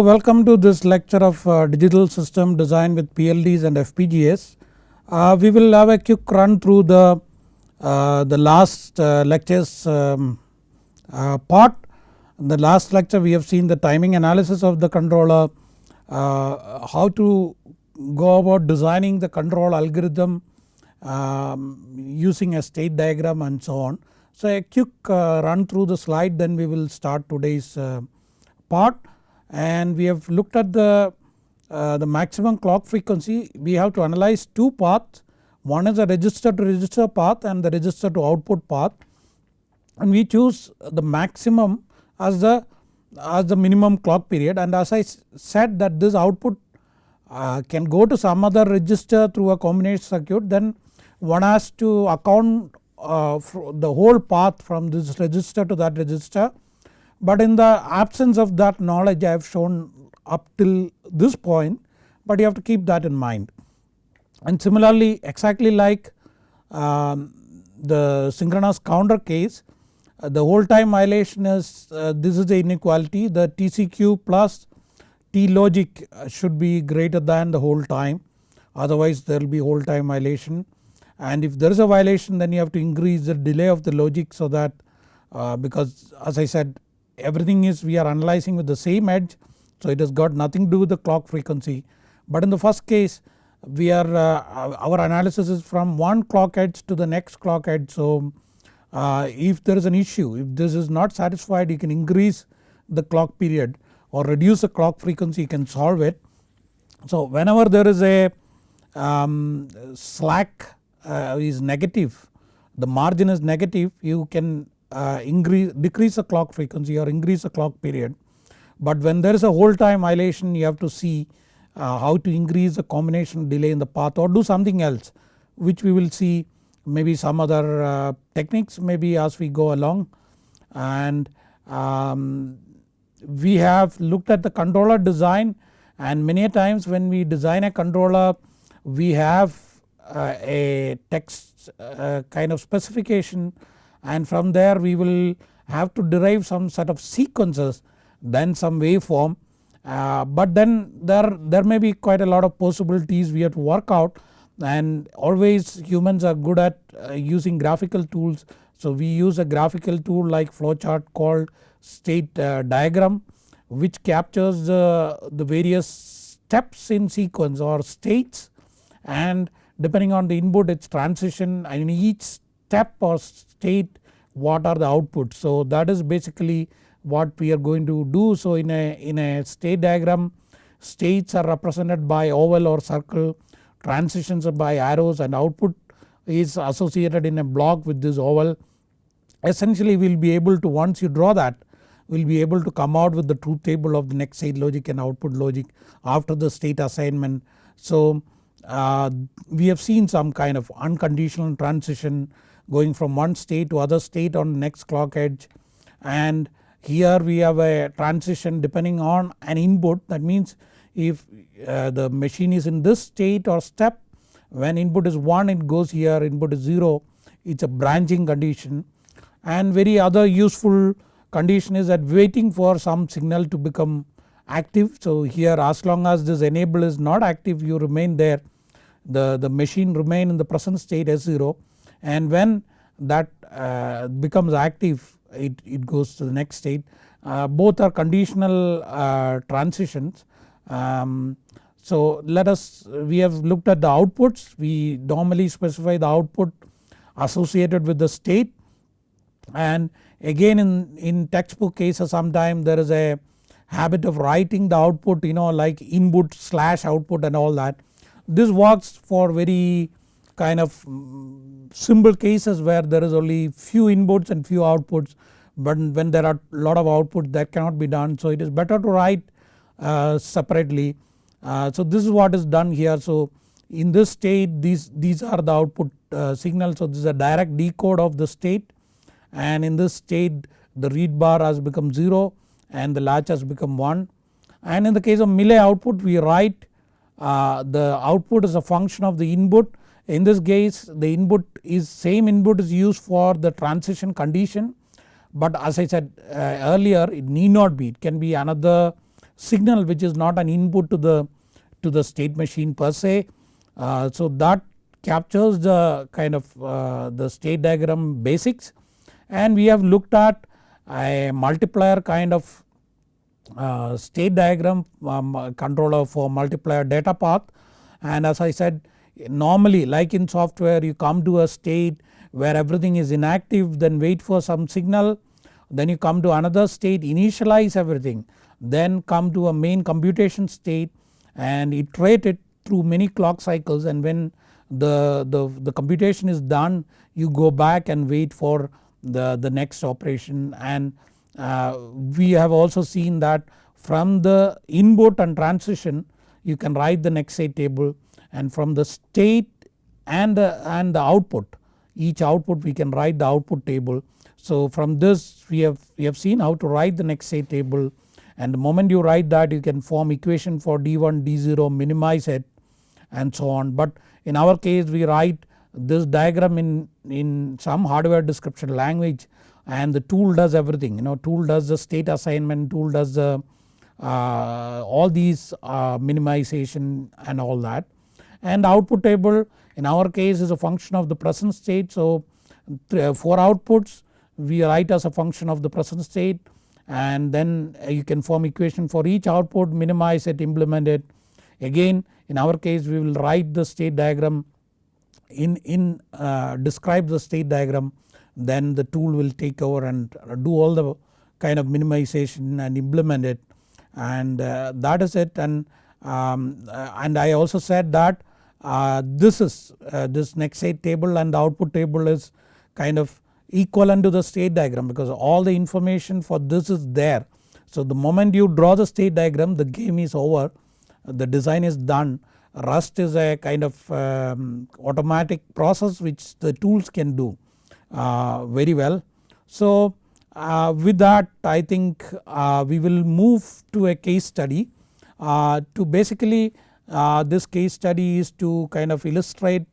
So welcome to this lecture of uh, digital system design with PLDs and FPGAs. Uh, we will have a quick run through the, uh, the last uh, lectures um, uh, part. In the last lecture we have seen the timing analysis of the controller, uh, how to go about designing the control algorithm um, using a state diagram and so on. So a quick run through the slide then we will start today's part and we have looked at the, uh, the maximum clock frequency. We have to analyze two paths. One is a register to register path and the register to output path. And we choose the maximum as the as the minimum clock period. And as I said that this output uh, can go to some other register through a combination circuit then one has to account uh, the whole path from this register to that register but in the absence of that knowledge I have shown up till this point but you have to keep that in mind. And similarly exactly like um, the synchronous counter case uh, the hold time violation is uh, this is the inequality. The TCQ plus T logic uh, should be greater than the hold time. Otherwise there will be hold time violation. And if there is a violation then you have to increase the delay of the logic so that uh, because as I said everything is we are analyzing with the same edge so it has got nothing to do with the clock frequency. But in the first case we are uh, our analysis is from one clock edge to the next clock edge. So uh, if there is an issue if this is not satisfied you can increase the clock period or reduce the clock frequency you can solve it. So whenever there is a um, slack uh, is negative the margin is negative you can uh, increase decrease the clock frequency or increase the clock period. But when there is a hold time violation you have to see uh, how to increase the combination delay in the path or do something else which we will see maybe some other uh, techniques maybe as we go along and um, we have looked at the controller design and many times when we design a controller we have uh, a text uh, kind of specification and from there we will have to derive some sort of sequences then some waveform. Uh, but then there, there may be quite a lot of possibilities we have to work out. And always humans are good at uh, using graphical tools. So we use a graphical tool like flowchart called state uh, diagram which captures the, the various steps in sequence or states. And depending on the input its transition and each step or state what are the outputs. So that is basically what we are going to do. So in a, in a state diagram states are represented by oval or circle, transitions are by arrows and output is associated in a block with this oval. Essentially we will be able to once you draw that we will be able to come out with the truth table of the next state logic and output logic after the state assignment. So uh, we have seen some kind of unconditional transition going from one state to other state on next clock edge. And here we have a transition depending on an input. That means if uh, the machine is in this state or step when input is 1 it goes here input is 0 it is a branching condition. And very other useful condition is that waiting for some signal to become active. So here as long as this enable is not active you remain there. The, the machine remain in the present state S0 and when that uh, becomes active it, it goes to the next state. Uh, both are conditional uh, transitions. Um, so let us we have looked at the outputs we normally specify the output associated with the state and again in, in textbook cases sometimes there is a habit of writing the output you know like input slash output and all that. This works for very kind of mm, simple cases where there is only few inputs and few outputs but when there are lot of outputs that cannot be done. So it is better to write uh, separately. Uh, so this is what is done here. So in this state these, these are the output uh, signals. So this is a direct decode of the state. And in this state the read bar has become 0 and the latch has become 1 and in the case of Mealy output we write uh, the output is a function of the input in this case the input is same input is used for the transition condition but as I said uh, earlier it need not be. It can be another signal which is not an input to the to the state machine per se. Uh, so that captures the kind of uh, the state diagram basics. And we have looked at a multiplier kind of uh, state diagram um, controller for multiplier data path. And as I said normally like in software you come to a state where everything is inactive then wait for some signal then you come to another state initialize everything then come to a main computation state and iterate it through many clock cycles. And when the, the, the computation is done you go back and wait for the, the next operation. And uh, we have also seen that from the input and transition you can write the next state table and from the state and, uh, and the output each output we can write the output table. So from this we have, we have seen how to write the next state table. And the moment you write that you can form equation for D1, D0 minimize it and so on. But in our case we write this diagram in, in some hardware description language and the tool does everything. You know tool does the state assignment, tool does the uh, all these uh, minimization and all that and output table in our case is a function of the present state. So 4 outputs we write as a function of the present state and then you can form equation for each output minimize it implement it. Again in our case we will write the state diagram in, in uh, describe the state diagram then the tool will take over and do all the kind of minimization and implement it and uh, that is it and, um, uh, and I also said that uh, this is uh, this next state table and the output table is kind of equivalent to the state diagram because all the information for this is there. So the moment you draw the state diagram the game is over the design is done Rust is a kind of um, automatic process which the tools can do uh, very well. So uh, with that I think uh, we will move to a case study uh, to basically uh, this case study is to kind of illustrate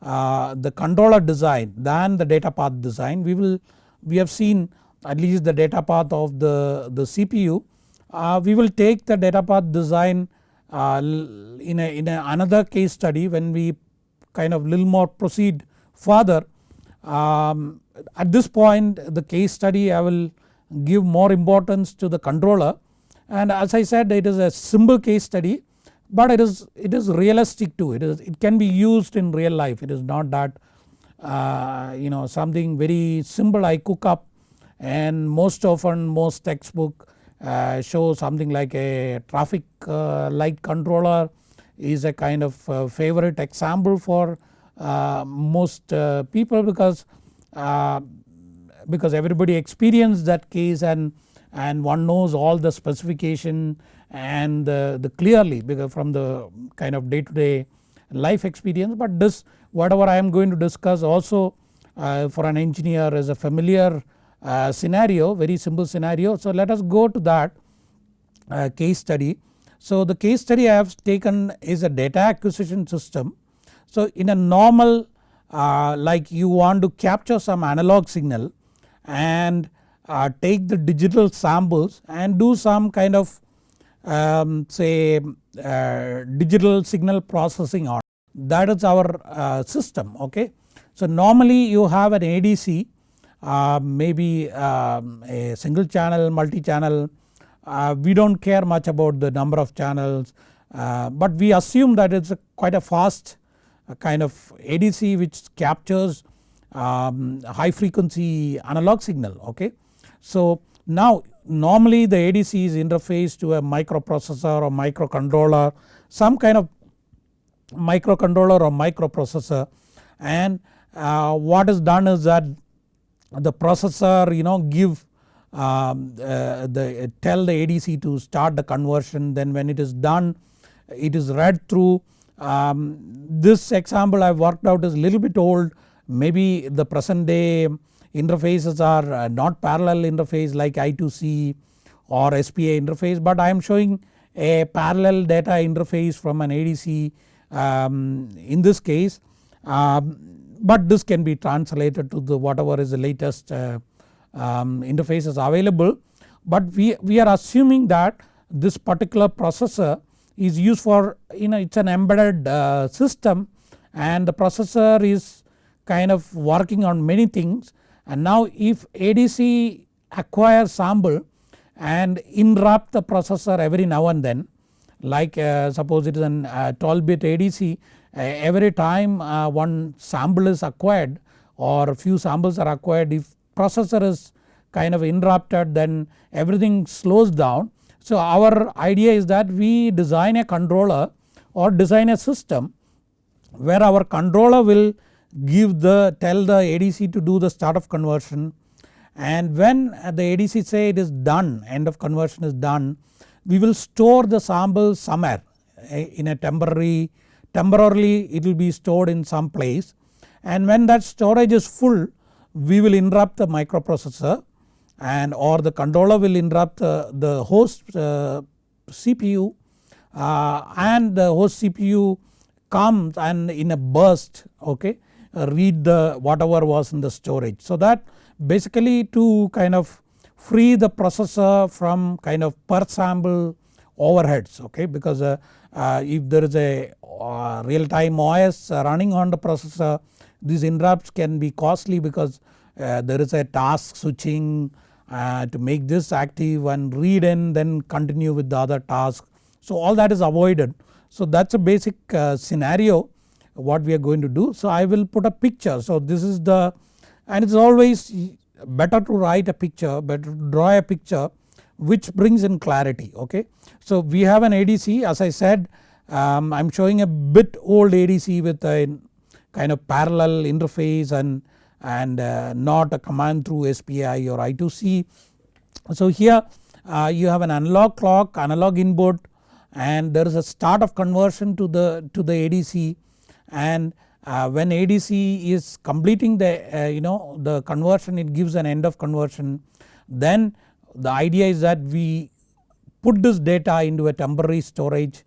uh, the controller design than the data path design. We will we have seen at least the data path of the, the CPU. Uh, we will take the data path design uh, in, a, in a another case study when we kind of little more proceed further. Um, at this point the case study I will give more importance to the controller and as I said it is a simple case study but it is it is realistic too. It is it can be used in real life. It is not that uh, you know something very simple I cook up and most often most textbook uh, show something like a traffic uh, light controller is a kind of uh, favorite example for uh, most uh, people because because everybody experienced that case and and one knows all the specification and the, the clearly because from the kind of day to day life experience but this whatever I am going to discuss also uh, for an engineer is a familiar uh, scenario very simple scenario. So let us go to that uh, case study. So the case study I have taken is a data acquisition system. So in a normal uh, like you want to capture some analog signal and uh, take the digital samples and do some kind of um, say uh, digital signal processing on that is our uh, system okay. So normally you have an ADC uh, maybe um, a single channel multi channel uh, we do not care much about the number of channels uh, but we assume that it is quite a fast uh, kind of ADC which captures um, high frequency analog signal okay. So now normally the ADC is interfaced to a microprocessor or microcontroller some kind of microcontroller or microprocessor. And uh, what is done is that the processor you know give um, uh, the tell the ADC to start the conversion. Then when it is done it is read through. Um, this example I have worked out is a little bit old. Maybe the present day interfaces are uh, not parallel interface like I2C or SPI interface but I am showing a parallel data interface from an ADC um, in this case. Um, but this can be translated to the whatever is the latest uh, um, interfaces available. But we, we are assuming that this particular processor is used for you know it is an embedded uh, system and the processor is kind of working on many things and now if ADC acquires sample and interrupt the processor every now and then like uh, suppose it is an uh, 12 bit ADC uh, every time uh, one sample is acquired or few samples are acquired if processor is kind of interrupted then everything slows down. So our idea is that we design a controller or design a system where our controller will give the tell the ADC to do the start of conversion. And when the ADC say it is done end of conversion is done we will store the sample somewhere eh, in a temporary temporarily it will be stored in some place. And when that storage is full we will interrupt the microprocessor and or the controller will interrupt uh, the host uh, CPU uh, and the host CPU comes and in a burst okay read the whatever was in the storage. So that basically to kind of free the processor from kind of per sample overheads okay because uh, uh, if there is a uh, real time OS running on the processor these interrupts can be costly because uh, there is a task switching uh, to make this active and read in then continue with the other task. So all that is avoided. So that is a basic uh, scenario what we are going to do. So I will put a picture. So this is the and it is always better to write a picture better to draw a picture which brings in clarity okay. So we have an ADC as I said um, I am showing a bit old ADC with a kind of parallel interface and, and uh, not a command through SPI or I2C. So here uh, you have an analog clock analog input and there is a start of conversion to the to the ADC and uh, when ADC is completing the uh, you know the conversion it gives an end of conversion then the idea is that we put this data into a temporary storage.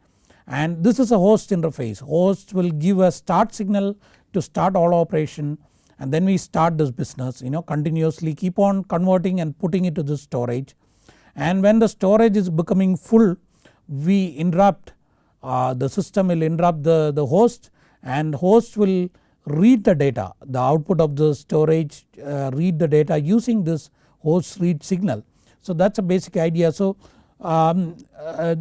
And this is a host interface. Host will give a start signal to start all operation and then we start this business you know continuously keep on converting and putting it to the storage. And when the storage is becoming full we interrupt uh, the system will interrupt the, the host and host will read the data the output of the storage uh, read the data using this host read signal. So that is a basic idea. So um, uh,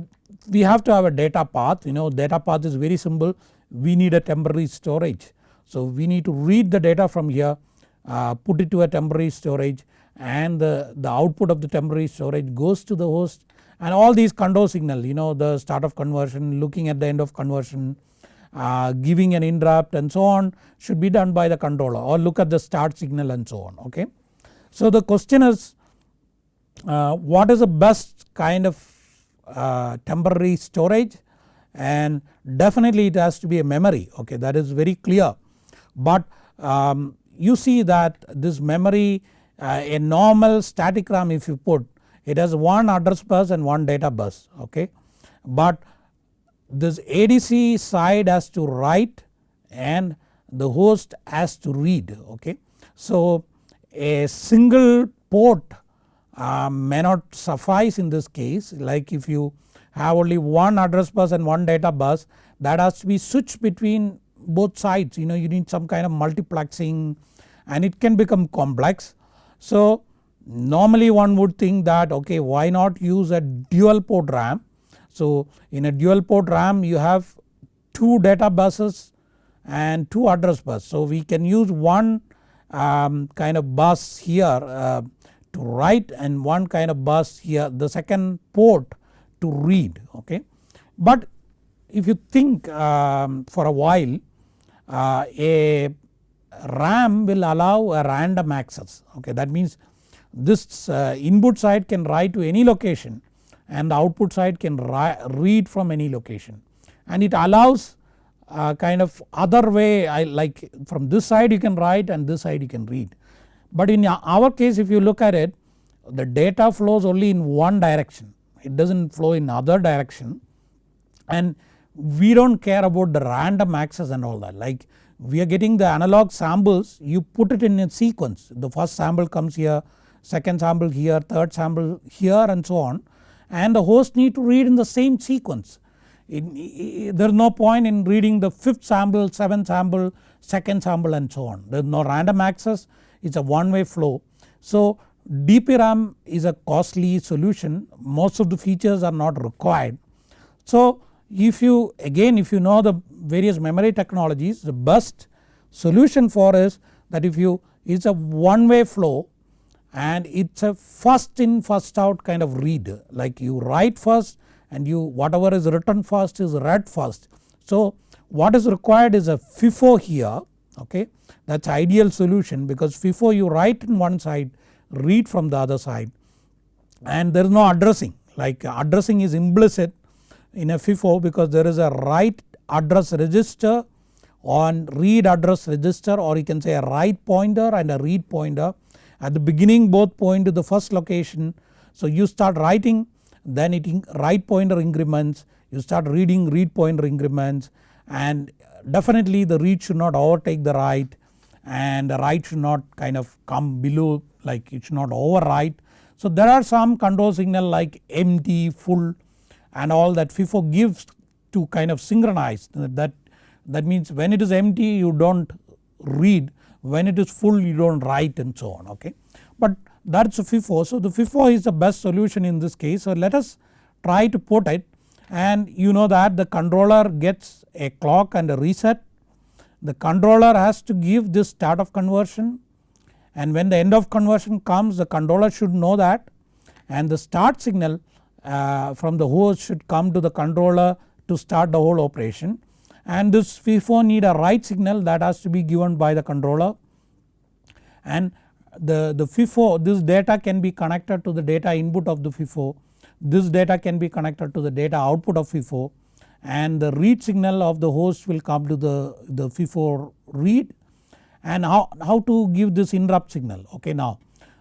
we have to have a data path you know data path is very simple we need a temporary storage. So we need to read the data from here uh, put it to a temporary storage and the, the output of the temporary storage goes to the host and all these control signal you know the start of conversion looking at the end of conversion uh, giving an interrupt and so on should be done by the controller or look at the start signal and so on okay. So the question is uh, what is the best kind of uh, temporary storage? And definitely it has to be a memory okay? That is very clear. But um, you see that this memory uh, a normal static RAM if you put it has one address bus and one data bus okay? But this ADC side has to write and the host has to read okay. So a single port uh, may not suffice in this case like if you have only one address bus and one data bus that has to be switched between both sides you know you need some kind of multiplexing and it can become complex. So normally one would think that okay why not use a dual port RAM so in a dual port RAM you have 2 data buses and 2 address bus. So we can use one um, kind of bus here uh, to write and one kind of bus here the second port to read okay. But if you think um, for a while uh, a RAM will allow a random access okay that means this uh, input side can write to any location and the output side can read from any location. And it allows uh, kind of other way I like from this side you can write and this side you can read. But in our case if you look at it the data flows only in one direction. It does not flow in other direction. And we do not care about the random access and all that. Like we are getting the analog samples. You put it in a sequence. The first sample comes here second sample here third sample here and so on and the host need to read in the same sequence. there is no point in reading the 5th sample, 7th sample, 2nd sample and so on. There is no random access it is a one way flow. So DPRAM is a costly solution most of the features are not required. So if you again if you know the various memory technologies the best solution for is that if you it's a one way flow and it's a first in first out kind of read like you write first and you whatever is written first is read first. So what is required is a FIFO here okay that is ideal solution because FIFO you write in one side read from the other side and there is no addressing like addressing is implicit in a FIFO because there is a write address register on read address register or you can say a write pointer and a read pointer. At the beginning both point to the first location so you start writing then it write pointer increments you start reading read pointer increments and definitely the read should not overtake the write and the write should not kind of come below like it should not overwrite. So there are some control signal like empty, full and all that FIFO gives to kind of synchronize that that means when it is empty you do not read when it is full you do not write and so on okay. But that is FIFO. So the FIFO is the best solution in this case. So let us try to put it. And you know that the controller gets a clock and a reset. The controller has to give this start of conversion. And when the end of conversion comes the controller should know that. And the start signal uh, from the host should come to the controller to start the whole operation and this FIFO need a write signal that has to be given by the controller and the, the FIFO this data can be connected to the data input of the FIFO this data can be connected to the data output of FIFO and the read signal of the host will come to the, the FIFO read and how, how to give this interrupt signal okay now.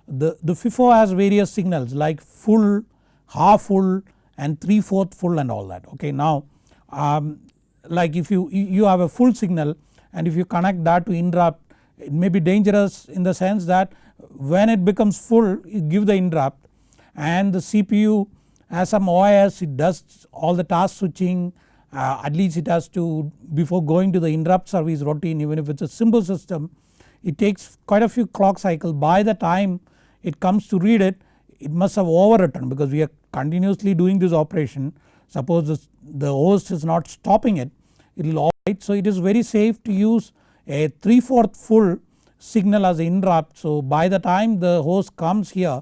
The, the FIFO has various signals like full, half full and 3 fourth full and all that okay. Now um, like if you, you have a full signal and if you connect that to interrupt it may be dangerous in the sense that when it becomes full you give the interrupt and the CPU as some OS it does all the task switching. Uh, at least it has to before going to the interrupt service routine even if it is a simple system it takes quite a few clock cycles by the time it comes to read it it must have overwritten because we are continuously doing this operation suppose the host is not stopping it it will overwrite. So it is very safe to use a 3 4th full signal as interrupt so by the time the host comes here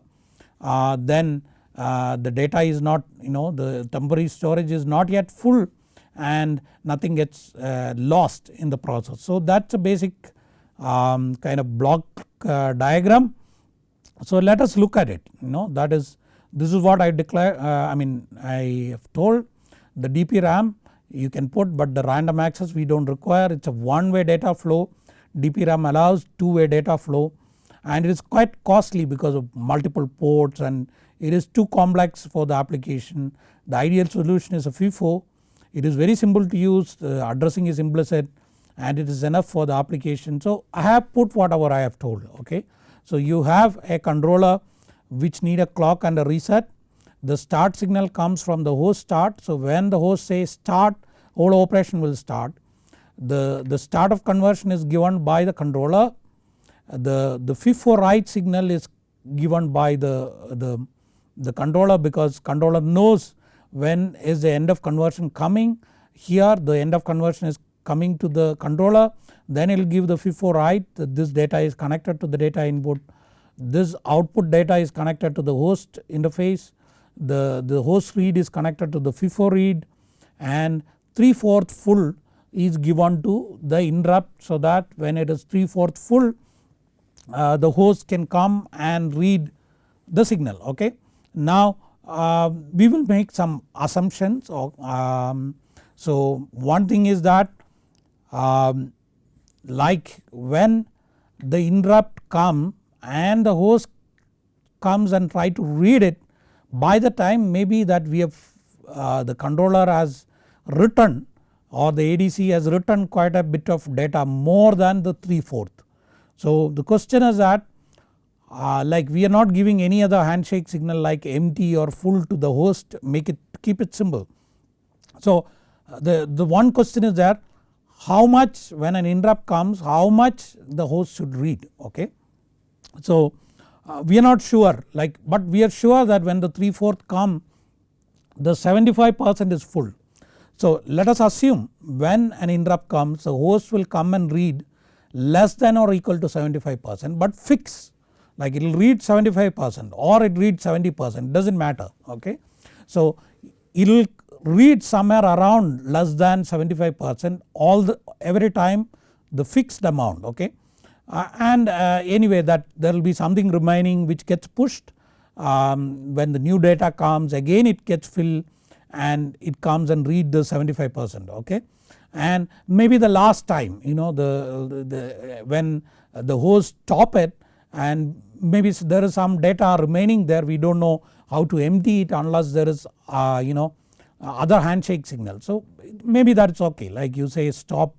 uh, then uh, the data is not you know the temporary storage is not yet full and nothing gets uh, lost in the process. So that is a basic um, kind of block uh, diagram. So let us look at it you know that is this is what I declare uh, I mean I have told the DPRAM you can put but the random access we do not require it is a one way data flow DPRAM allows two way data flow and it is quite costly because of multiple ports and it is too complex for the application. The ideal solution is a FIFO. It is very simple to use the addressing is implicit and it is enough for the application. So I have put whatever I have told okay. So you have a controller which need a clock and a reset. The start signal comes from the host start. So when the host says start whole operation will start. The, the start of conversion is given by the controller. The, the FIFO write signal is given by the, the the controller because controller knows when is the end of conversion coming here the end of conversion is coming to the controller then it will give the FIFO write that this data is connected to the data input this output data is connected to the host interface the, the host read is connected to the FIFO read and 3 4th full is given to the interrupt so that when it is 3 4th full uh, the host can come and read the signal okay. Now uh, we will make some assumptions or, um, so one thing is that um, like when the interrupt come and the host comes and try to read it by the time maybe that we have uh, the controller has written or the ADC has written quite a bit of data more than the 3 4th. So the question is that uh, like we are not giving any other handshake signal like empty or full to the host make it keep it simple. So uh, the, the one question is that how much when an interrupt comes how much the host should read okay. So uh, we are not sure like but we are sure that when the 3 4th come the 75 percent is full. So let us assume when an interrupt comes the host will come and read less than or equal to 75 percent but fix like it will read 75 percent or it reads 70 percent does not matter okay. So it will read somewhere around less than 75 percent all the every time the fixed amount okay and uh, anyway that there will be something remaining which gets pushed um, when the new data comes again it gets filled and it comes and read the 75 percent okay and maybe the last time you know the, the when the host stop it and maybe there is some data remaining there we do not know how to empty it unless there is uh, you know other handshake signal. So maybe that is okay like you say stop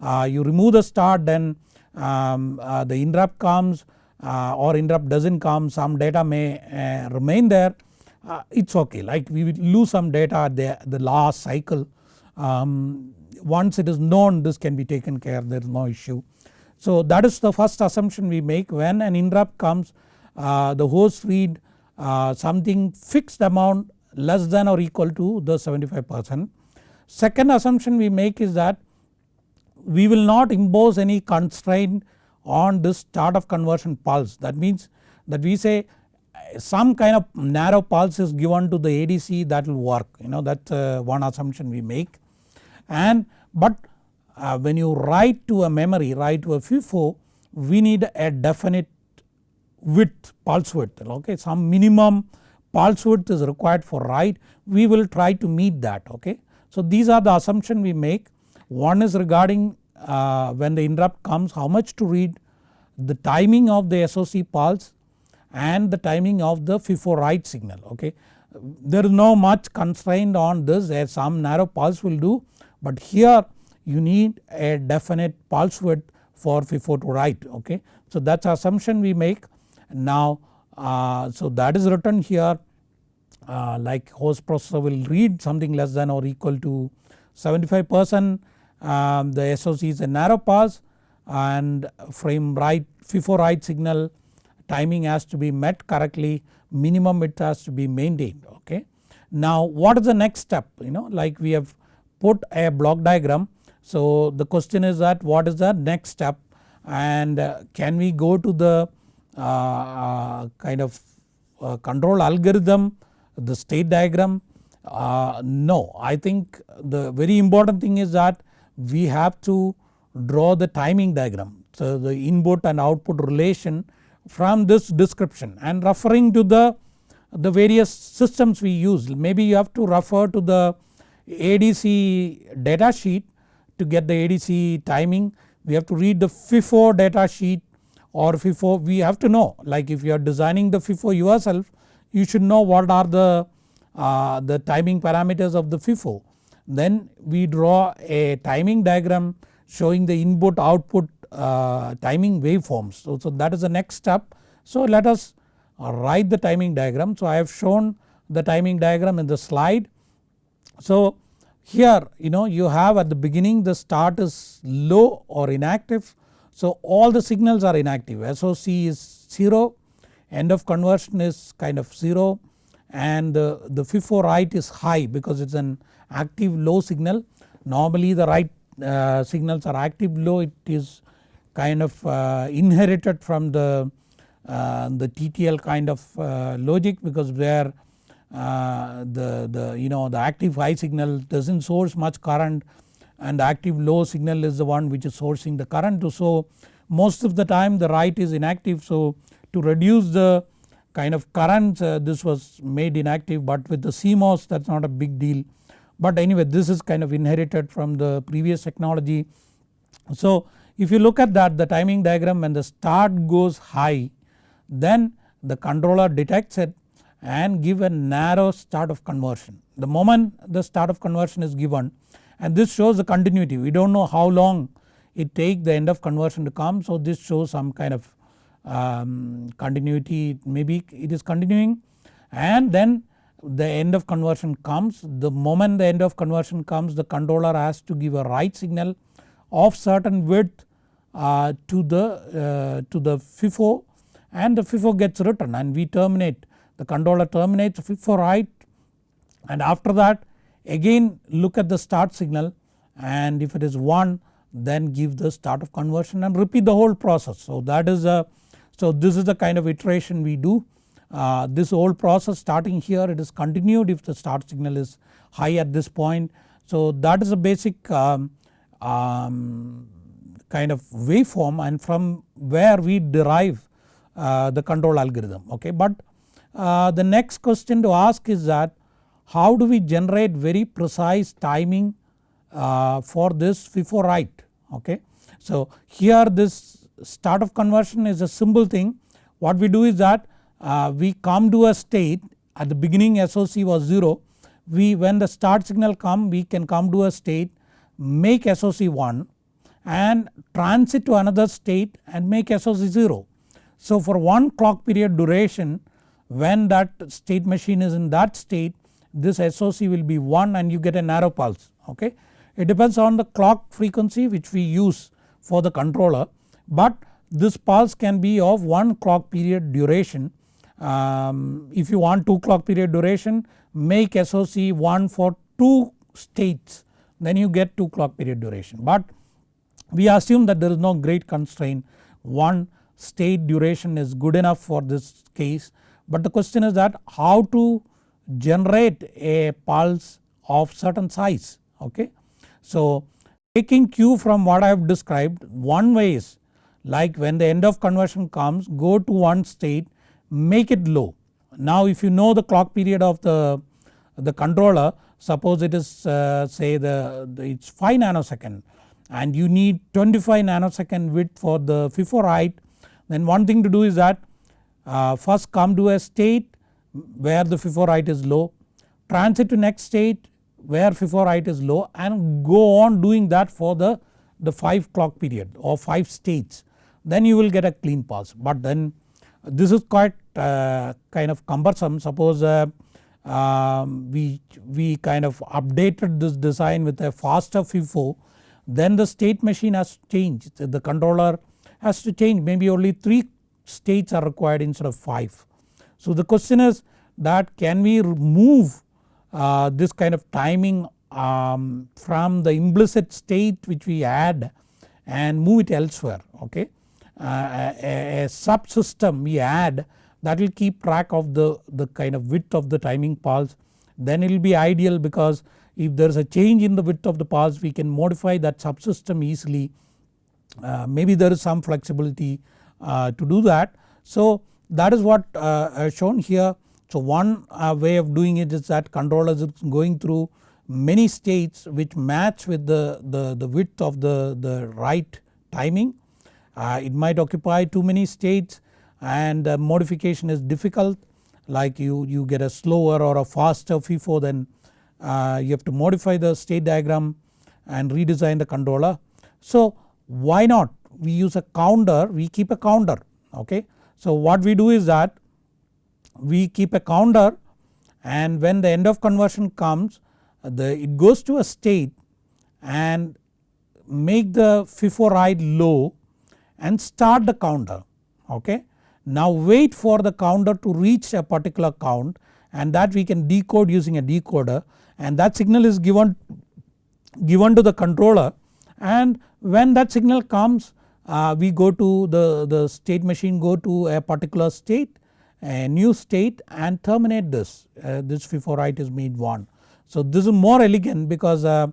uh, you remove the start then um, uh, the interrupt comes uh, or interrupt does not come some data may uh, remain there uh, it is okay like we will lose some data at the, the last cycle um, once it is known this can be taken care there is no issue. So that is the first assumption we make when an interrupt comes uh, the host read something fixed amount less than or equal to the 75 percent. Second assumption we make is that we will not impose any constraint on this start of conversion pulse. That means that we say some kind of narrow pulse is given to the ADC that will work. You know that uh, one assumption we make. And but uh, when you write to a memory write to a FIFO we need a definite width pulse width. Okay some minimum pulse width is required for write. We will try to meet that. Okay. So these are the assumption we make one is regarding uh, when the interrupt comes how much to read the timing of the SOC pulse and the timing of the FIFO write signal okay. There is no much constraint on this as some narrow pulse will do but here you need a definite pulse width for FIFO to write okay. So that is assumption we make now uh, so that is written here uh, like host processor will read something less than or equal to 75 percent um, the SOC is a narrow pass and frame write FIFO write signal timing has to be met correctly. Minimum it has to be maintained okay. Now what is the next step? You know like we have put a block diagram. So the question is that what is the next step? And uh, can we go to the uh, uh, kind of uh, control algorithm the state diagram? Uh, no. I think the very important thing is that we have to draw the timing diagram. So the input and output relation from this description and referring to the, the various systems we use. Maybe you have to refer to the ADC data sheet to get the ADC timing. We have to read the FIFO data sheet or FIFO. We have to know like if you are designing the FIFO yourself you should know what are the, uh, the timing parameters of the FIFO then we draw a timing diagram showing the input output uh, timing waveforms. So, so that is the next step. So let us write the timing diagram. So I have shown the timing diagram in the slide. So here you know you have at the beginning the start is low or inactive. So all the signals are inactive SOC is 0 end of conversion is kind of 0 and the, the FIFO write is high because it is an active low signal. Normally the write uh, signals are active low it is kind of uh, inherited from the, uh, the TTL kind of uh, logic because where uh, the, the you know the active high signal does not source much current and the active low signal is the one which is sourcing the current. So most of the time the write is inactive so to reduce the kind of current uh, this was made inactive but with the CMOS that is not a big deal but anyway this is kind of inherited from the previous technology. So if you look at that the timing diagram when the start goes high then the controller detects it and give a narrow start of conversion. The moment the start of conversion is given and this shows the continuity we do not know how long it take the end of conversion to come so this shows some kind of um, continuity maybe it is continuing and then the end of conversion comes the moment the end of conversion comes the controller has to give a write signal of certain width uh, to the uh, to the FIFO and the FIFO gets written and we terminate the controller terminates FIFO write and after that again look at the start signal and if it is 1 then give the start of conversion and repeat the whole process. So that is a so this is the kind of iteration we do uh, this whole process starting here it is continued if the start signal is high at this point. So that is a basic um, um, kind of waveform and from where we derive uh, the control algorithm okay. But uh, the next question to ask is that how do we generate very precise timing uh, for this FIFO write okay. So here this start of conversion is a simple thing what we do is that uh, we come to a state at the beginning SOC was 0 we when the start signal come we can come to a state make SOC 1 and transit to another state and make SOC 0. So for one clock period duration when that state machine is in that state this SOC will be 1 and you get a narrow pulse okay. It depends on the clock frequency which we use for the controller but this pulse can be of 1 clock period duration um, if you want 2 clock period duration make SOC 1 for 2 states then you get 2 clock period duration. But we assume that there is no great constraint one state duration is good enough for this case but the question is that how to generate a pulse of certain size okay. So taking cue from what I have described one way is like when the end of conversion comes go to one state make it low. Now if you know the clock period of the, the controller suppose it is uh, say the, the it's 5 nanosecond and you need 25 nanosecond width for the FIFO write then one thing to do is that uh, first come to a state where the FIFO write is low transit to next state where FIFO write is low and go on doing that for the, the 5 clock period or 5 states then you will get a clean pulse but then this is quite uh, kind of cumbersome suppose uh, um, we, we kind of updated this design with a faster FIFO then the state machine has changed the controller has to change maybe only 3 states are required instead of 5. So the question is that can we move uh, this kind of timing um, from the implicit state which we add and move it elsewhere okay. Uh, a, subsystem we add that will keep track of the, the kind of width of the timing pulse then it will be ideal because if there is a change in the width of the pulse we can modify that subsystem easily uh, maybe there is some flexibility uh, to do that. So that is what uh, shown here. So one uh, way of doing it is that controllers is going through many states which match with the, the, the width of the, the write timing it might occupy too many states and uh, modification is difficult like you, you get a slower or a faster FIFO then uh, you have to modify the state diagram and redesign the controller. So why not we use a counter we keep a counter okay. So what we do is that we keep a counter and when the end of conversion comes the it goes to a state and make the FIFO write low and start the counter okay. Now wait for the counter to reach a particular count and that we can decode using a decoder and that signal is given, given to the controller and when that signal comes uh, we go to the, the state machine go to a particular state a new state and terminate this uh, this FIFO write is made 1. So this is more elegant because uh,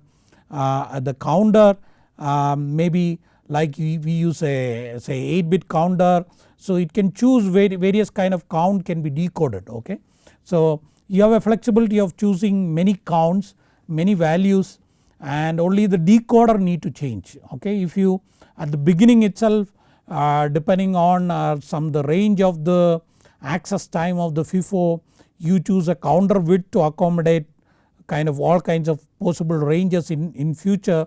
uh the counter um, maybe like we, use a say 8 bit counter so it can choose various kind of count can be decoded okay. So you have a flexibility of choosing many counts many values and only the decoder need to change okay. If you at the beginning itself uh, depending on uh, some the range of the access time of the FIFO you choose a counter width to accommodate kind of all kinds of possible ranges in, in future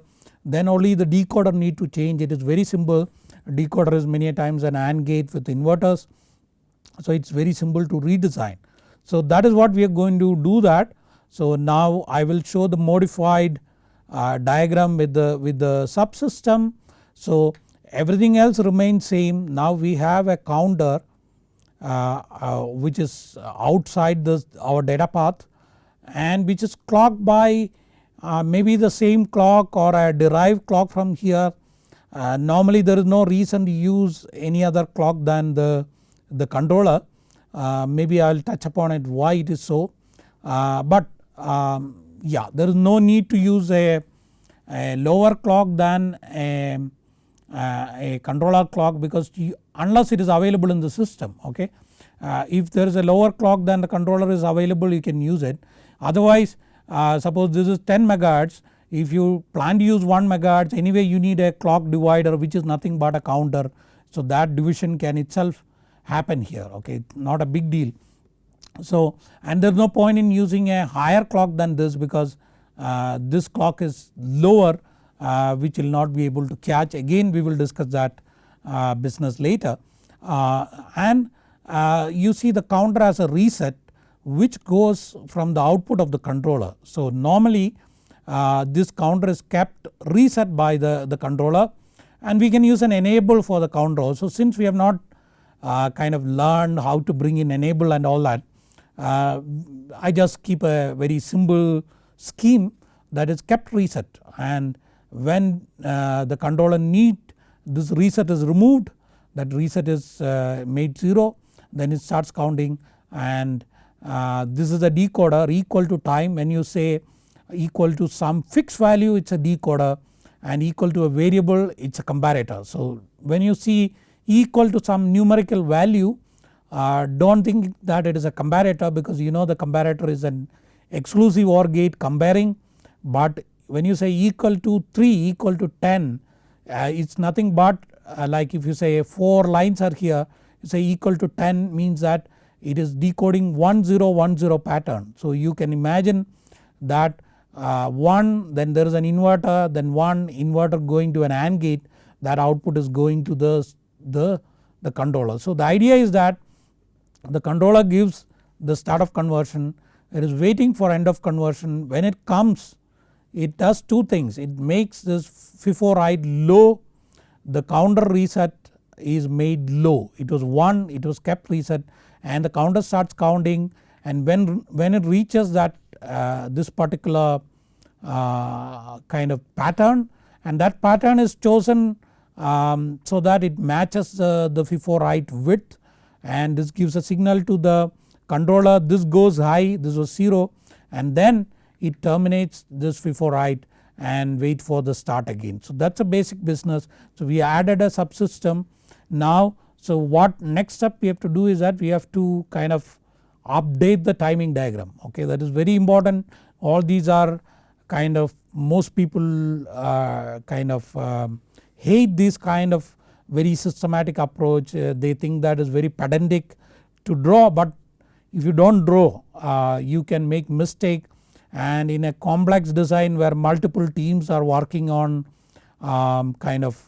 then only the decoder need to change it is very simple decoder is many times an AND gate with inverters. So it is very simple to redesign. So that is what we are going to do that. So now I will show the modified uh, diagram with the with the subsystem. So everything else remains same now we have a counter uh, uh, which is outside the our data path and which is clocked by uh, maybe the same clock or a derived clock from here. Uh, normally there is no reason to use any other clock than the, the controller uh, maybe I will touch upon it why it is so but um, yeah there is no need to use a, a lower clock than a, a controller clock because you, unless it is available in the system okay. Uh, if there is a lower clock than the controller is available you can use it otherwise uh, suppose this is 10 megahertz. If you plan to use 1 megahertz anyway you need a clock divider which is nothing but a counter. So that division can itself happen here okay? Not a big deal. So and there is no point in using a higher clock than this because uh, this clock is lower uh, which will not be able to catch. Again we will discuss that uh, business later. Uh, and uh, you see the counter as a reset which goes from the output of the controller. So normally uh, this counter is kept reset by the, the controller and we can use an enable for the counter also since we have not uh, kind of learned how to bring in enable and all that uh, I just keep a very simple scheme that is kept reset and when uh, the controller need this reset is removed that reset is uh, made 0 then it starts counting and this is a decoder equal to time when you say equal to some fixed value it is a decoder and equal to a variable it is a comparator. So when you see equal to some numerical value uh, do not think that it is a comparator because you know the comparator is an exclusive OR gate comparing but when you say equal to 3 equal to 10 uh, it is nothing but uh, like if you say 4 lines are here you say equal to 10 means that it is decoding 1010 pattern. So you can imagine that uh, 1 then there is an inverter then 1 inverter going to an AND gate that output is going to the, the, the controller. So the idea is that the controller gives the start of conversion. It is waiting for end of conversion. When it comes it does two things. It makes this FIFO write low. The counter reset is made low. It was 1 it was kept reset and the counter starts counting and when, when it reaches that uh, this particular uh, kind of pattern and that pattern is chosen um, so that it matches uh, the FIFO write width and this gives a signal to the controller this goes high this was 0 and then it terminates this FIFO write and wait for the start again. So that is a basic business. So we added a subsystem now so what next step we have to do is that we have to kind of update the timing diagram okay? That is very important. All these are kind of most people uh, kind of um, hate this kind of very systematic approach. Uh, they think that is very pedantic to draw but if you do not draw uh, you can make mistake. And in a complex design where multiple teams are working on um, kind of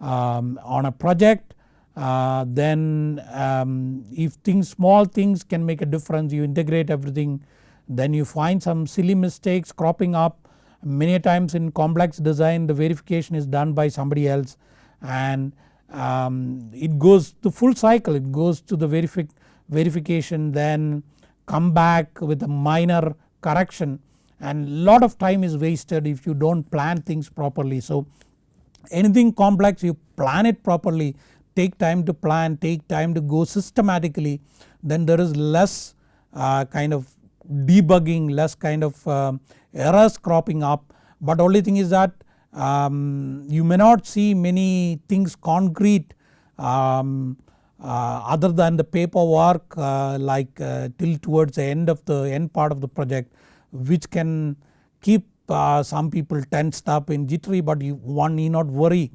um, on a project uh, then um, if things small things can make a difference you integrate everything then you find some silly mistakes cropping up. Many times in complex design the verification is done by somebody else and um, it goes the full cycle. It goes to the verifi verification then come back with a minor correction. And lot of time is wasted if you do not plan things properly. So anything complex you plan it properly take time to plan take time to go systematically then there is less uh, kind of debugging less kind of uh, errors cropping up. But only thing is that um, you may not see many things concrete um, uh, other than the paperwork uh, like uh, till towards the end of the end part of the project which can keep uh, some people tensed up in jittery but you, one need not worry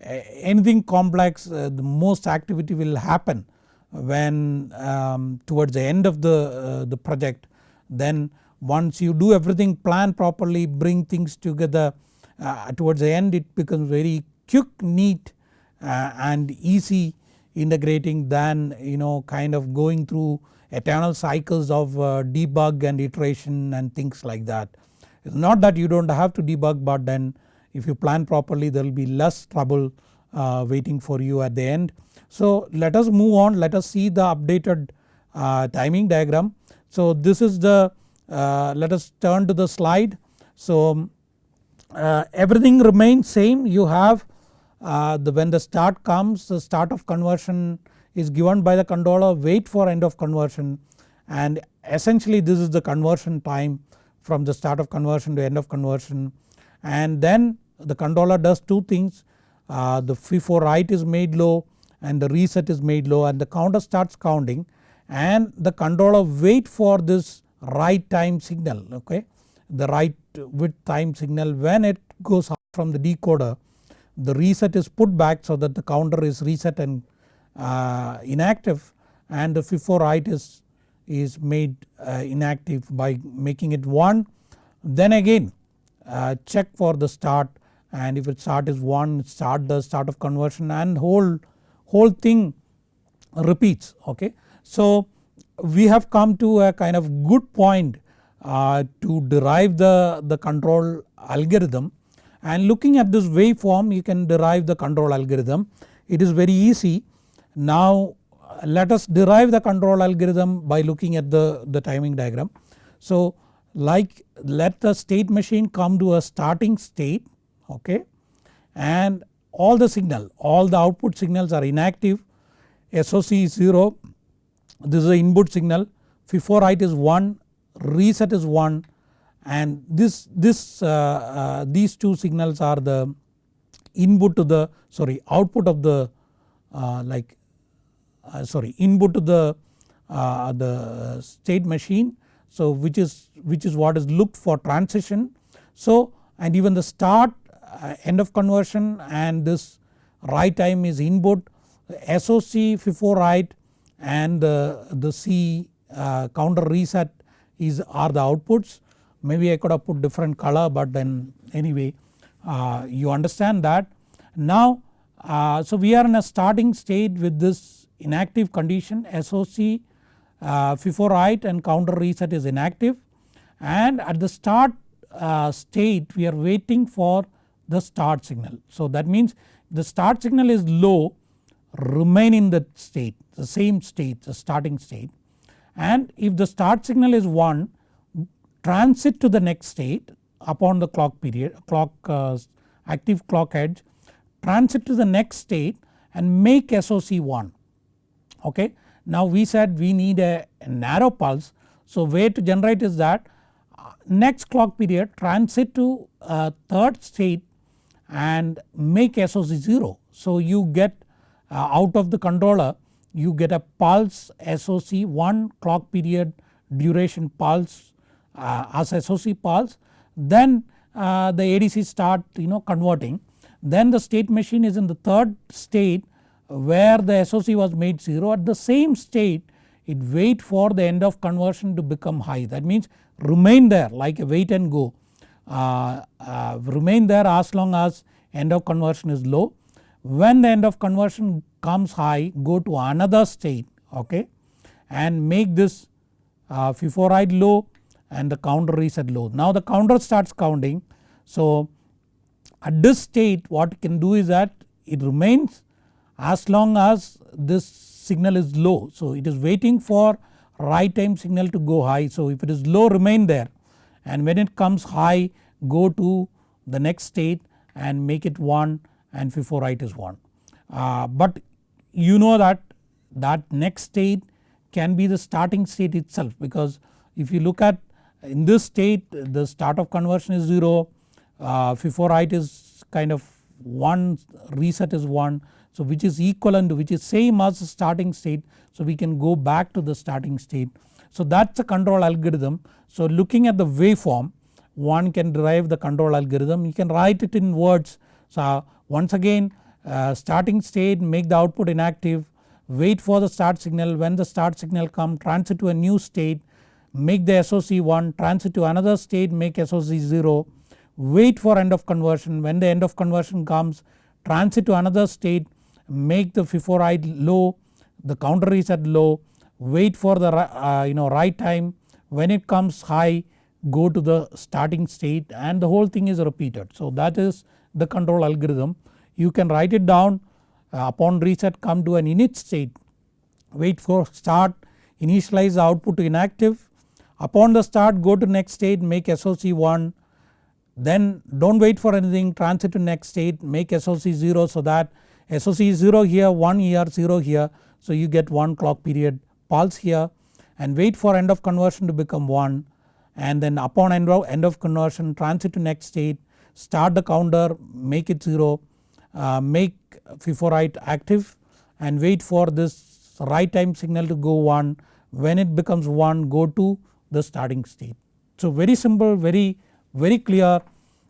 anything complex uh, the most activity will happen when um, towards the end of the, uh, the project then once you do everything plan properly bring things together uh, towards the end it becomes very quick neat uh, and easy integrating than you know kind of going through eternal cycles of uh, debug and iteration and things like that. It's not that you do not have to debug but then if you plan properly there will be less trouble uh, waiting for you at the end. So let us move on let us see the updated uh, timing diagram. So this is the uh, let us turn to the slide. So uh, everything remains same you have uh, the when the start comes the start of conversion is given by the controller wait for end of conversion and essentially this is the conversion time from the start of conversion to end of conversion and then the controller does two things. Uh, the FIFO write is made low and the reset is made low and the counter starts counting and the controller wait for this write time signal okay? The write with time signal when it goes out from the decoder the reset is put back so that the counter is reset and uh, inactive and the FIFO write is, is made uh, inactive by making it 1 then again uh, check for the start and if its start is 1 start the start of conversion and whole, whole thing repeats okay. So we have come to a kind of good point uh, to derive the, the control algorithm and looking at this waveform you can derive the control algorithm. It is very easy. Now let us derive the control algorithm by looking at the, the timing diagram. So like let the state machine come to a starting state okay? And all the signal all the output signals are inactive. SOC is 0 this is the input signal. FIFO write is 1 reset is 1 and this, this uh, uh, these two signals are the input to the sorry output of the uh, like uh, sorry input to the uh, the state machine so which is which is what is looked for transition. So and even the start uh, end of conversion and this write time is input SOC FIFO write and the, the C counter reset is are the outputs maybe I could have put different color but then anyway uh, you understand that. Now uh, so we are in a starting state with this inactive condition SOC uh, FIFO write and counter reset is inactive and at the start uh, state we are waiting for the start signal. So that means the start signal is low remain in the state the same state the starting state and if the start signal is 1 transit to the next state upon the clock period clock uh, active clock edge transit to the next state and make SOC 1 okay. Now we said we need a, a narrow pulse. So way to generate is that uh, next clock period transit to uh, third state and make SOC 0. So you get uh, out of the controller you get a pulse SOC 1 clock period duration pulse uh, as SOC pulse. Then uh, the ADC start you know converting. Then the state machine is in the third state where the SOC was made 0 at the same state it wait for the end of conversion to become high that means remain there like a wait and go uh, uh, remain there as long as end of conversion is low. When the end of conversion comes high go to another state okay and make this uh, FIFO write low and the counter reset low. Now the counter starts counting so at this state what it can do is that it remains as long as this signal is low. So it is waiting for write time signal to go high so if it is low remain there and when it comes high go to the next state and make it 1 and FIFO write is 1. Uh, but you know that that next state can be the starting state itself because if you look at in this state the start of conversion is 0, uh, FIFO write is kind of 1 reset is 1 so which is equivalent which is same as starting state. So we can go back to the starting state. So that is a control algorithm. So looking at the waveform one can derive the control algorithm. You can write it in words. So once again uh, starting state make the output inactive. Wait for the start signal. When the start signal come transit to a new state. Make the SOC 1 transit to another state. Make SOC 0 wait for end of conversion. When the end of conversion comes transit to another state make the FIFO write low the counter is at low wait for the uh, you know write time. When it comes high go to the starting state and the whole thing is repeated. So that is the control algorithm. You can write it down. Uh, upon reset come to an init state. Wait for start initialize the output to inactive. Upon the start go to next state make SOC 1 then do not wait for anything. Transit to next state make SOC 0 so that SOC is 0 here 1 here 0 here so you get 1 clock period pulse here and wait for end of conversion to become 1 and then upon end of, end of conversion transit to next state start the counter make it 0 uh, make FIFO write active and wait for this write time signal to go 1 when it becomes 1 go to the starting state. So very simple very very clear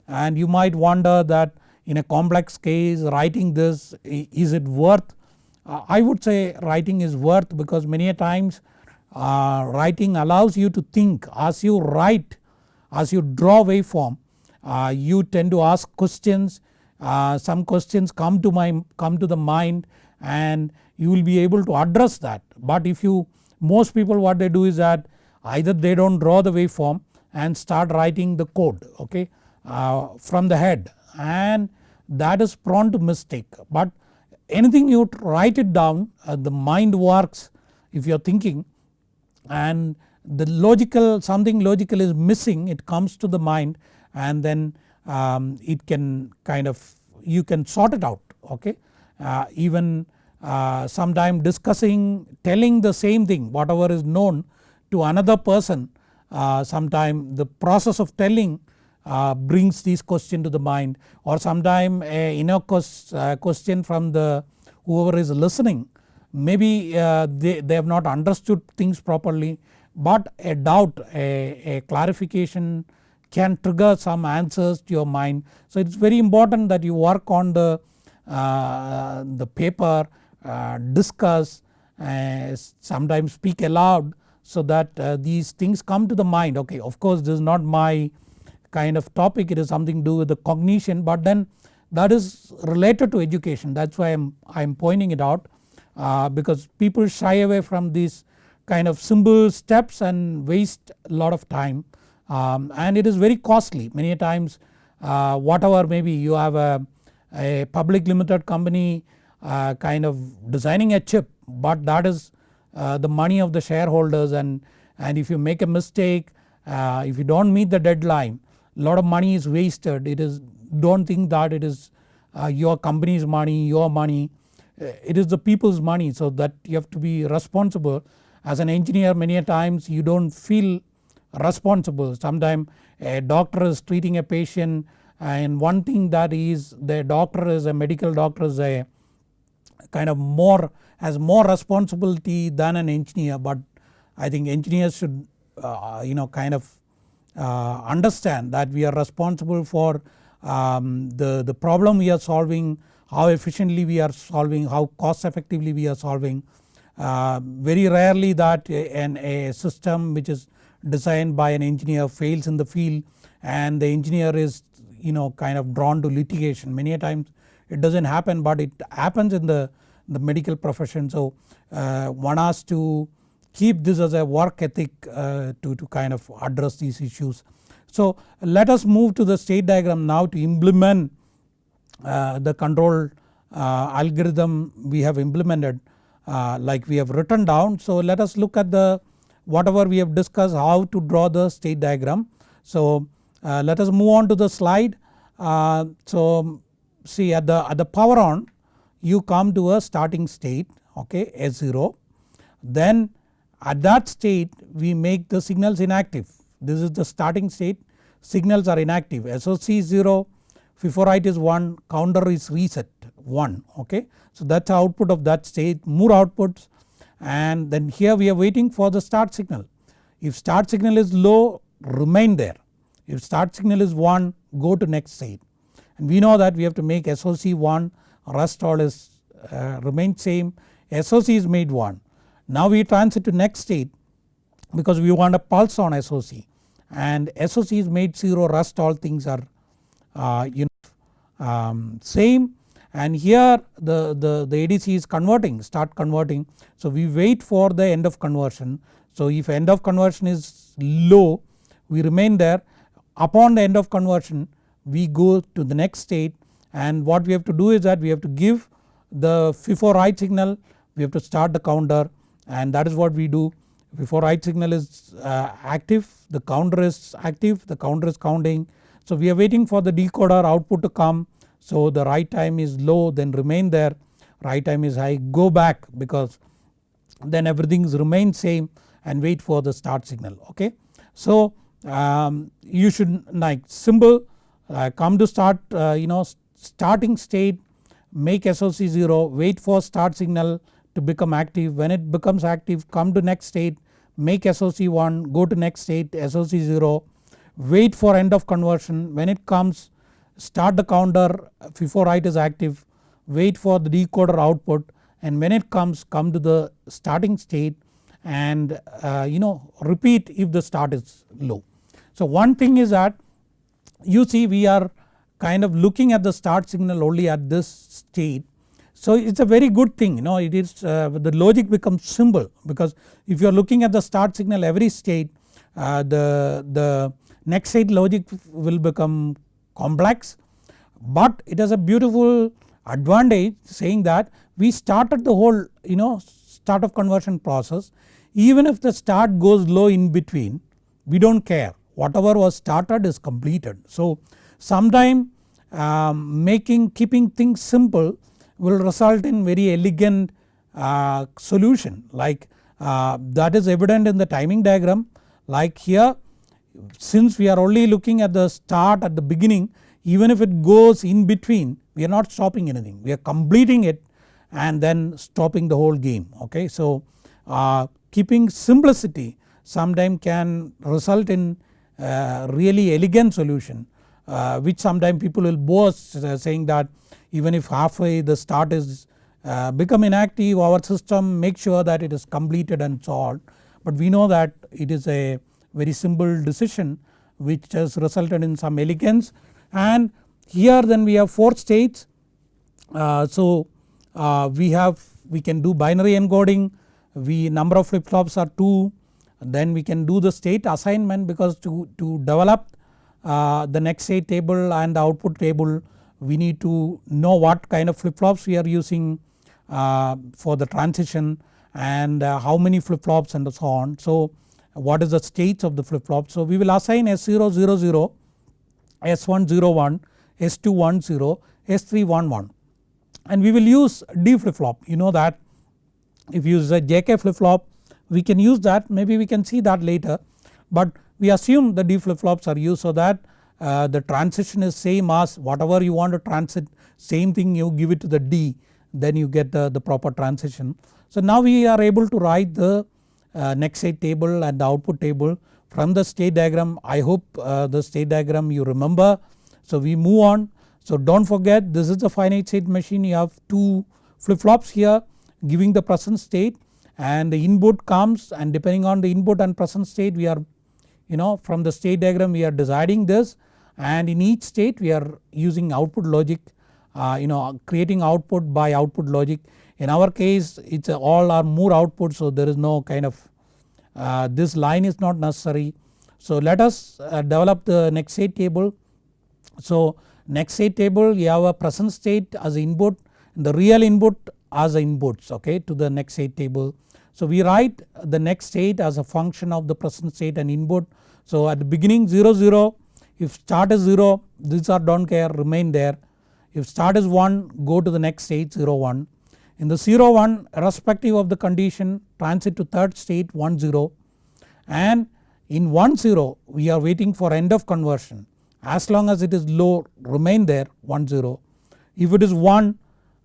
and you might wonder that in a complex case writing this is it worth uh, I would say writing is worth because many a times uh, writing allows you to think. As you write as you draw waveform uh, you tend to ask questions. Uh, some questions come to my come to the mind and you will be able to address that. But if you most people what they do is that either they do not draw the waveform and start writing the code okay uh, from the head. And that is prone to mistake but anything you write it down uh, the mind works if you are thinking and the logical something logical is missing it comes to the mind and then um, it can kind of you can sort it out okay. Uh, even uh, sometime discussing telling the same thing whatever is known to another person uh, sometime the process of telling uh, brings this question to the mind or sometime a inner uh, question from the whoever is listening maybe uh, they, they have not understood things properly but a doubt a, a clarification can trigger some answers to your mind. So it is very important that you work on the, uh, the paper uh, discuss uh, sometimes speak aloud so that these things come to the mind okay of course this is not my kind of topic it is something to do with the cognition but then that is related to education. That is why I am, I am pointing it out uh, because people shy away from these kind of simple steps and waste a lot of time. Um, and it is very costly. Many times uh, whatever maybe you have a, a public limited company uh, kind of designing a chip but that is uh, the money of the shareholders. And, and if you make a mistake uh, if you do not meet the deadline lot of money is wasted. It is do not think that it is uh, your company's money your money. Uh, it is the people's money so that you have to be responsible. As an engineer many a times you do not feel responsible. Sometimes a doctor is treating a patient and one thing that is the doctor is a medical doctor is a kind of more has more responsibility than an engineer. But I think engineers should uh, you know kind of understand that we are responsible for um, the, the problem we are solving, how efficiently we are solving, how cost effectively we are solving. Uh, very rarely that an, a system which is designed by an engineer fails in the field and the engineer is you know kind of drawn to litigation many a times it does not happen but it happens in the, the medical profession. So uh, one has to keep this as a work ethic uh, to, to kind of address these issues. So let us move to the state diagram now to implement uh, the control uh, algorithm we have implemented uh, like we have written down. So let us look at the whatever we have discussed how to draw the state diagram. So uh, let us move on to the slide. So see at the, at the power on you come to a starting state okay S0 then at that state we make the signals inactive. This is the starting state. Signals are inactive. SOC is 0 FIFO write is 1 counter is reset 1 okay. So that is output of that state more outputs. And then here we are waiting for the start signal. If start signal is low remain there. If start signal is 1 go to next state. And we know that we have to make SOC 1 rest all is uh, remain same. SOC is made 1. Now we transit to next state because we want a pulse on SOC and SOC is made 0 rest all things are uh, you know um, same. And here the, the, the ADC is converting start converting. So we wait for the end of conversion. So if end of conversion is low we remain there. Upon the end of conversion we go to the next state. And what we have to do is that we have to give the FIFO write signal we have to start the counter and that is what we do before write signal is uh, active the counter is active the counter is counting. So we are waiting for the decoder output to come so the write time is low then remain there write time is high go back because then everything is remain same and wait for the start signal okay. So um, you should like symbol uh, come to start uh, you know starting state make SOC 0 wait for start signal to become active when it becomes active come to next state make SOC 1 go to next state SOC 0 wait for end of conversion when it comes start the counter FIFO write is active wait for the decoder output and when it comes come to the starting state and uh, you know repeat if the start is low. So one thing is that you see we are kind of looking at the start signal only at this state. So it is a very good thing you know it is uh, the logic becomes simple because if you are looking at the start signal every state uh, the, the next state logic will become complex but it has a beautiful advantage saying that we started the whole you know start of conversion process even if the start goes low in between we do not care whatever was started is completed. So sometime um, making keeping things simple will result in very elegant uh, solution. Like uh, that is evident in the timing diagram. Like here since we are only looking at the start at the beginning even if it goes in between we are not stopping anything. We are completing it and then stopping the whole game. Okay. So uh, keeping simplicity sometime can result in uh, really elegant solution uh, which sometimes people will boast uh, saying that even if halfway the start is uh, become inactive our system make sure that it is completed and solved. But we know that it is a very simple decision which has resulted in some elegance. And here then we have 4 states. Uh, so uh, we have we can do binary encoding. We number of flip flops are 2 then we can do the state assignment because to, to develop uh, the next state table and the output table we need to know what kind of flip flops we are using uh, for the transition and uh, how many flip flops and so on. So what is the states of the flip flop. So we will assign S000, S101, S210, S311 and we will use D flip flop you know that if you use a JK flip flop we can use that maybe we can see that later but we assume the D flip flops are used so that uh, the transition is same as whatever you want to transit same thing you give it to the D then you get the, the proper transition. So now we are able to write the uh, next state table and the output table from the state diagram I hope uh, the state diagram you remember. So we move on so do not forget this is a finite state machine you have 2 flip flops here giving the present state and the input comes and depending on the input and present state we are you know from the state diagram we are deciding this and in each state we are using output logic uh, you know creating output by output logic. In our case it is all our Moore output so there is no kind of uh, this line is not necessary. So let us uh, develop the next state table. So next state table you have a present state as input the real input as inputs okay to the next state table. So we write the next state as a function of the present state and input. So at the beginning 0 0 if start is 0 these are do not care remain there. If start is 1 go to the next state 0 1. In the 0 1 irrespective of the condition transit to third state 1 0 and in 1 0 we are waiting for end of conversion as long as it is low remain there 1 0. If it is 1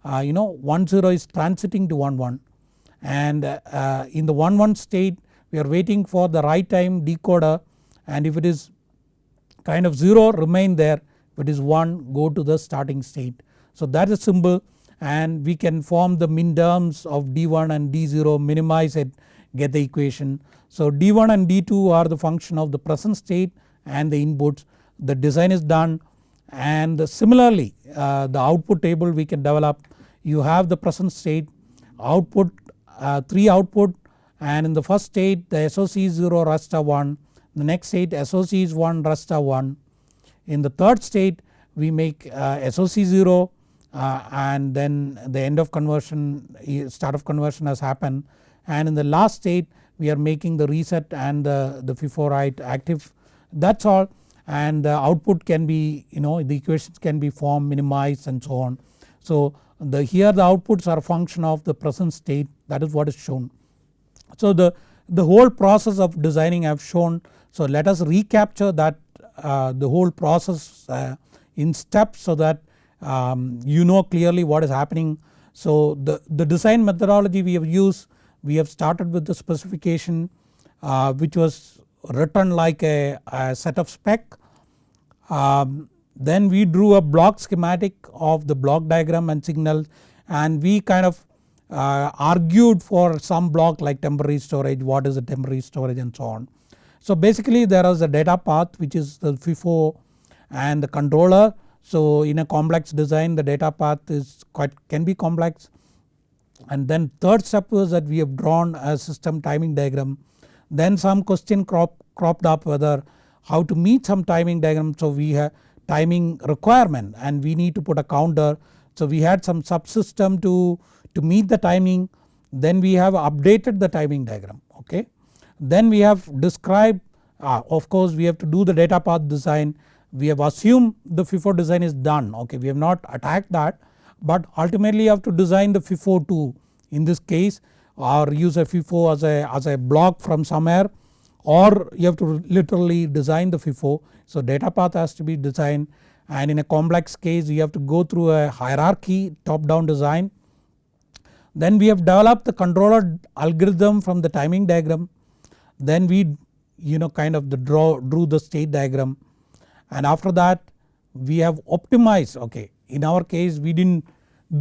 uh, you know 1 0 is transiting to 1 1 and uh, in the 1 1 state we are waiting for the write time decoder and if it is kind of 0 remain there if it is 1 go to the starting state. So that is symbol and we can form the min terms of D1 and D0 minimize it get the equation. So D1 and D2 are the function of the present state and the inputs the design is done and similarly uh, the output table we can develop you have the present state output uh, 3 output and in the first state the SOC is 0 rest 1 the next state SOC is 1 Rasta 1 in the third state we make uh, SOC 0 uh, and then the end of conversion start of conversion has happened. And in the last state we are making the reset and the, the FIFO active. That is all. And the output can be you know the equations can be formed minimized and so on. So the here the outputs are a function of the present state. That is what is shown. So the, the whole process of designing I have shown so let us recapture that uh, the whole process uh, in steps so that um, you know clearly what is happening. So the, the design methodology we have used we have started with the specification uh, which was written like a, a set of spec. Um, then we drew a block schematic of the block diagram and signal and we kind of uh, argued for some block like temporary storage what is the temporary storage and so on. So basically there is a data path which is the FIFO and the controller. So in a complex design the data path is quite can be complex and then third step was that we have drawn a system timing diagram. Then some question crop, cropped up whether how to meet some timing diagram so we have timing requirement and we need to put a counter. So we had some subsystem to, to meet the timing then we have updated the timing diagram okay. Then we have described uh, of course we have to do the data path design we have assumed the FIFO design is done okay we have not attacked that but ultimately you have to design the FIFO too in this case or use a FIFO as a, as a block from somewhere or you have to literally design the FIFO. So data path has to be designed and in a complex case you have to go through a hierarchy top down design. Then we have developed the controller algorithm from the timing diagram. Then we you know kind of the draw drew the state diagram. And after that we have optimized. Okay in our case we did not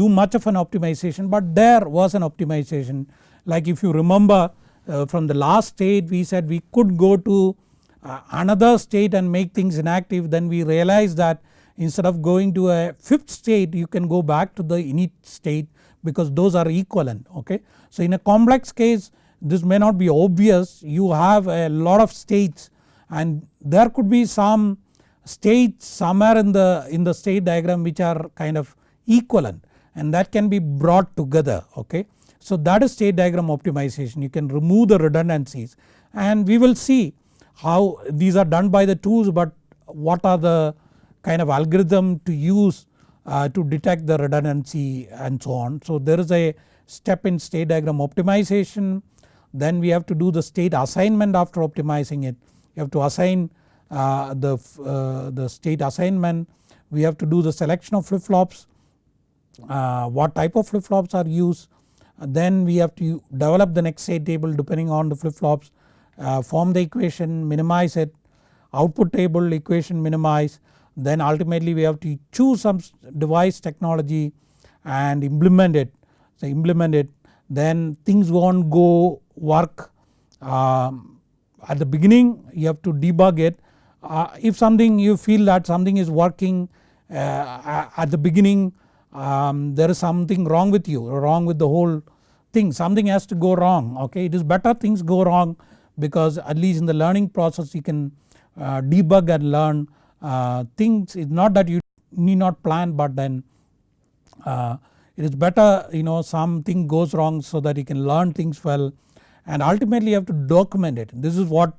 do much of an optimization but there was an optimization. Like if you remember uh, from the last state we said we could go to uh, another state and make things inactive. Then we realized that instead of going to a fifth state you can go back to the init state because those are equivalent. Okay. So in a complex case this may not be obvious you have a lot of states and there could be some states somewhere in the in the state diagram which are kind of equivalent and that can be brought together okay. So that is state diagram optimization you can remove the redundancies and we will see how these are done by the tools but what are the kind of algorithm to use uh, to detect the redundancy and so on. So there is a step in state diagram optimization then we have to do the state assignment after optimizing it. You have to assign uh, the, uh, the state assignment. We have to do the selection of flip flops uh, what type of flip flops are used. Then we have to develop the next state table depending on the flip flops uh, form the equation minimize it. Output table equation minimize. Then ultimately we have to choose some device technology and implement it. So implement it. Then things won't go work um, at the beginning you have to debug it. Uh, if something you feel that something is working uh, at the beginning um, there is something wrong with you or wrong with the whole thing something has to go wrong okay? It is better things go wrong because at least in the learning process you can uh, debug and learn uh, things. It's not that you need not plan but then uh, it is better you know something goes wrong so that you can learn things well and ultimately you have to document it this is what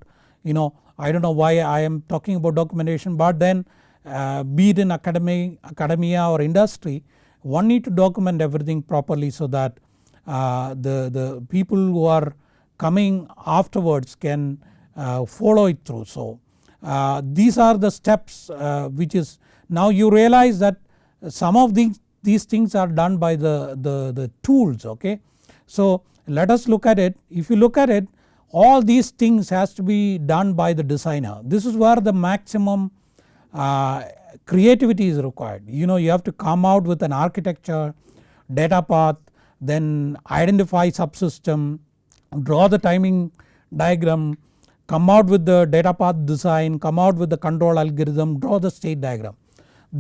you know I do not know why I am talking about documentation but then uh, be it in academy, academia or industry one need to document everything properly so that uh, the, the people who are coming afterwards can uh, follow it through. So uh, these are the steps uh, which is now you realize that some of these, these things are done by the, the, the tools okay. So let us look at it if you look at it all these things has to be done by the designer this is where the maximum uh, creativity is required you know you have to come out with an architecture data path then identify subsystem draw the timing diagram come out with the data path design come out with the control algorithm draw the state diagram.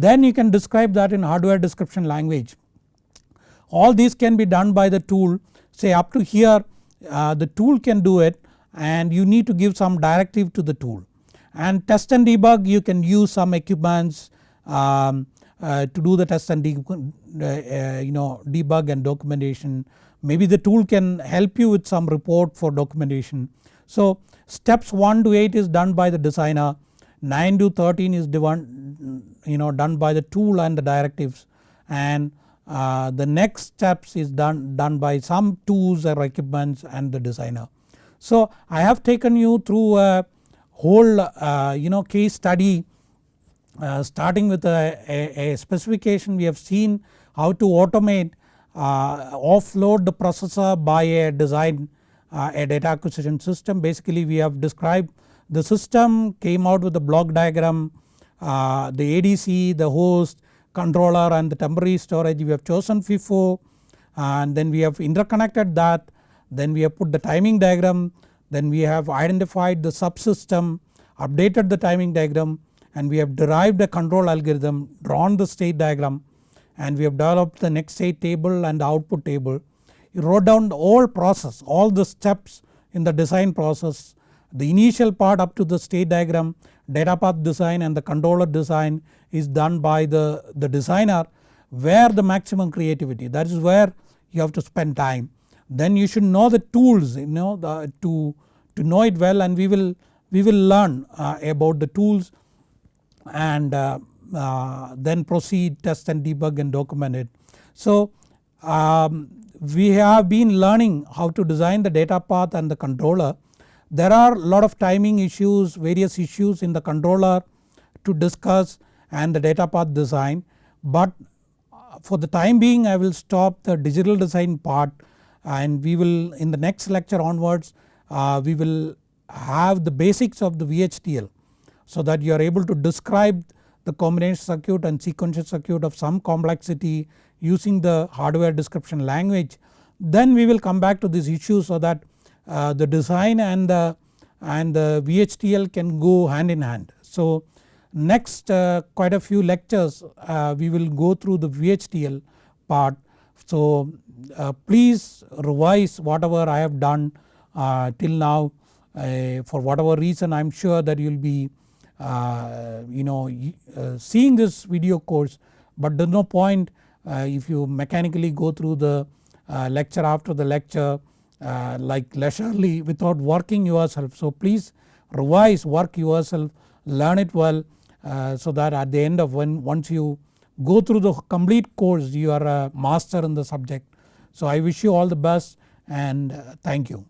then you can describe that in hardware description language. All these can be done by the tool say up to here uh, the tool can do it and you need to give some directive to the tool. And test and debug you can use some equipments um, uh, to do the test and uh, you know debug and documentation. Maybe the tool can help you with some report for documentation. So steps 1 to 8 is done by the designer 9 to 13 is you know done by the tool and the directives and uh, the next steps is done, done by some tools or equipments and the designer. So I have taken you through a whole uh, you know case study uh, starting with a, a, a, specification we have seen how to automate uh, offload the processor by a design uh, a data acquisition system basically we have described the system came out with a block diagram the ADC the host controller and the temporary storage we have chosen FIFO and then we have interconnected that then we have put the timing diagram then we have identified the subsystem updated the timing diagram and we have derived a control algorithm drawn the state diagram and we have developed the next state table and the output table. You wrote down the whole process all the steps in the design process the initial part up to the state diagram data path design and the controller design is done by the, the designer where the maximum creativity that is where you have to spend time. Then you should know the tools you know the, to, to know it well and we will, we will learn uh, about the tools and uh, uh, then proceed test and debug and document it. So um, we have been learning how to design the data path and the controller there are lot of timing issues various issues in the controller to discuss and the data path design but for the time being I will stop the digital design part and we will in the next lecture onwards uh, we will have the basics of the VHDL so that you are able to describe the combination circuit and sequential circuit of some complexity using the hardware description language. Then we will come back to this issue so that uh, the design and the and the VHDL can go hand in hand. So next uh, quite a few lectures uh, we will go through the VHDL part. So uh, please revise whatever I have done uh, till now uh, for whatever reason I am sure that you will be you know seeing this video course but there is no point if you mechanically go through the lecture after the lecture uh, like leisurely without working yourself. So please revise work yourself learn it well uh, so that at the end of when once you go through the complete course you are a master in the subject. So I wish you all the best and uh, thank you.